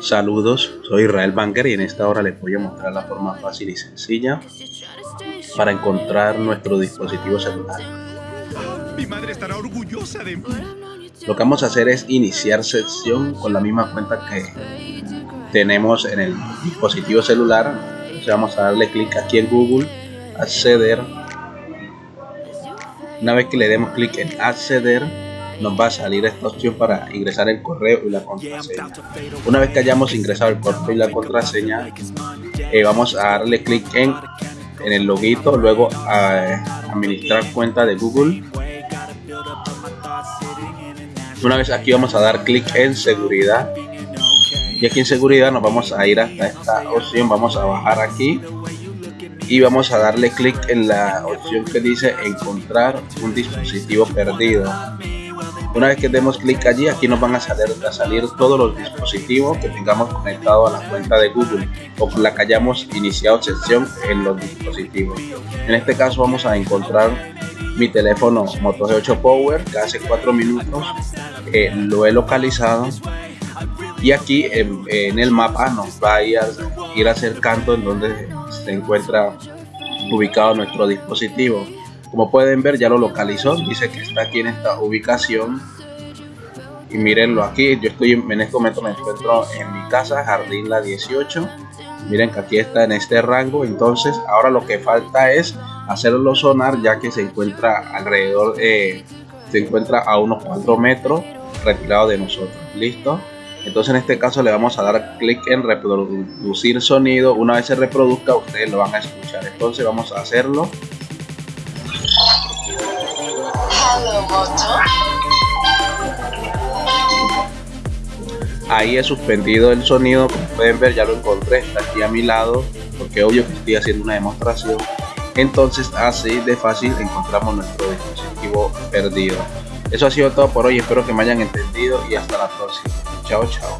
Saludos, soy Israel Banker y en esta hora les voy a mostrar la forma fácil y sencilla para encontrar nuestro dispositivo celular. Mi madre estará orgullosa de mí. Lo que vamos a hacer es iniciar sesión con la misma cuenta que tenemos en el dispositivo celular. Entonces vamos a darle clic aquí en Google, acceder. Una vez que le demos clic en acceder, nos va a salir esta opción para ingresar el correo y la contraseña. Una vez que hayamos ingresado el correo y la contraseña, eh, vamos a darle clic en, en el loguito, luego a administrar cuenta de Google. Una vez aquí vamos a dar clic en seguridad y aquí en seguridad nos vamos a ir hasta esta opción, vamos a bajar aquí y vamos a darle clic en la opción que dice encontrar un dispositivo perdido una vez que demos clic allí, aquí nos van a salir, a salir todos los dispositivos que tengamos conectado a la cuenta de Google o con la que hayamos iniciado sesión en los dispositivos. En este caso vamos a encontrar mi teléfono Moto G8 Power que hace 4 minutos eh, lo he localizado y aquí en, el mapa nos va a ir, ir en donde se encuentra ubicado nuestro dispositivo como pueden ver ya lo localizó, dice que está aquí en esta ubicación. Y mírenlo aquí, yo estoy en este momento me encuentro en mi casa, Jardín La 18. Miren que aquí está en este rango, entonces ahora lo que falta es hacerlo sonar ya que se encuentra alrededor, eh, se encuentra a unos 4 metros retirado de nosotros. ¿Listo? Entonces en este caso le vamos a dar clic en reproducir sonido. Una vez se reproduzca ustedes lo van a escuchar. Entonces vamos a hacerlo. Ahí he suspendido el sonido, como pueden ver ya lo encontré, está aquí a mi lado, porque obvio que estoy haciendo una demostración. Entonces así de fácil encontramos nuestro dispositivo perdido. Eso ha sido todo por hoy, espero que me hayan entendido y hasta la próxima. Chao, chao.